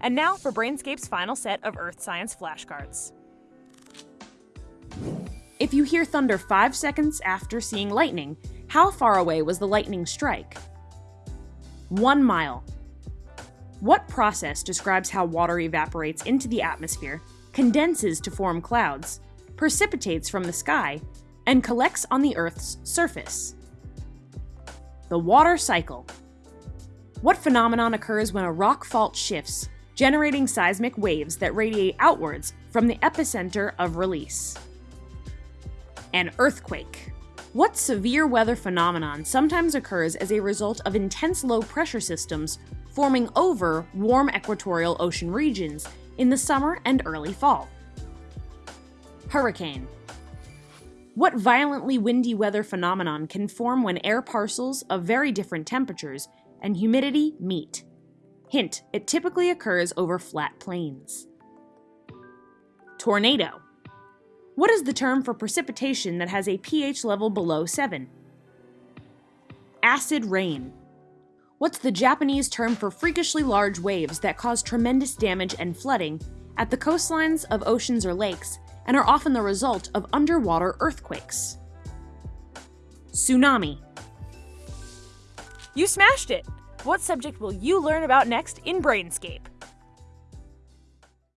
And now for Brainscape's final set of Earth Science flashcards. If you hear thunder 5 seconds after seeing lightning, how far away was the lightning strike? 1 mile. What process describes how water evaporates into the atmosphere, condenses to form clouds, precipitates from the sky, and collects on the Earth's surface? The water cycle. What phenomenon occurs when a rock fault shifts, generating seismic waves that radiate outwards from the epicenter of release? An earthquake. What severe weather phenomenon sometimes occurs as a result of intense low pressure systems forming over warm equatorial ocean regions in the summer and early fall? Hurricane. What violently windy weather phenomenon can form when air parcels of very different temperatures and humidity meet? Hint, it typically occurs over flat plains. Tornado. What is the term for precipitation that has a pH level below 7? Acid rain. What's the Japanese term for freakishly large waves that cause tremendous damage and flooding at the coastlines of oceans or lakes and are often the result of underwater earthquakes? Tsunami. You smashed it! What subject will you learn about next in Brainscape?